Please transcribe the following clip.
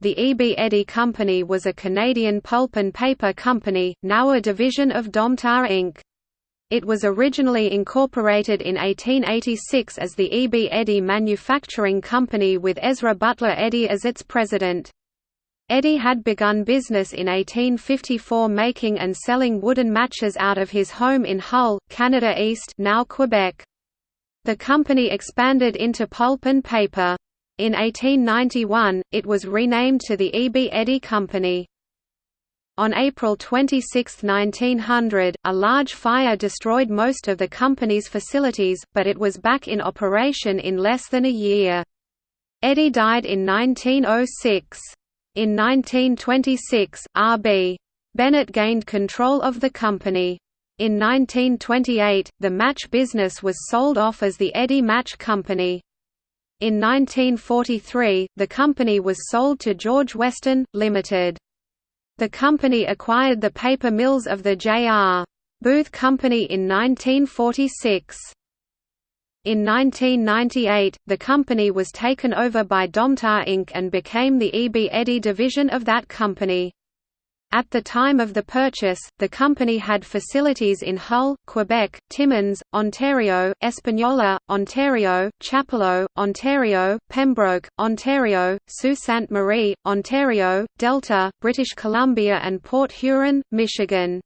the E. B. Eddy Company was a Canadian pulp and paper company, now a division of Domtar Inc. It was originally incorporated in 1886 as the E. B. Eddy Manufacturing Company with Ezra Butler Eddy as its president. Eddy had begun business in 1854 making and selling wooden matches out of his home in Hull, Canada East now Quebec. The company expanded into pulp and paper. In 1891, it was renamed to the E. B. Eddy Company. On April 26, 1900, a large fire destroyed most of the company's facilities, but it was back in operation in less than a year. Eddy died in 1906. In 1926, R.B. Bennett gained control of the company. In 1928, the match business was sold off as the Eddy Match Company. In 1943, the company was sold to George Weston, Limited. The company acquired the paper mills of the J.R. Booth Company in 1946. In 1998, the company was taken over by Domtar Inc. and became the E. B. Eddy division of that company. At the time of the purchase, the company had facilities in Hull, Quebec, Timmins, Ontario, Espanola, Ontario, Chapleau, Ontario, Pembroke, Ontario, Sault Ste. Marie, Ontario, Delta, British Columbia and Port Huron, Michigan.